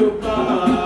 meu pai.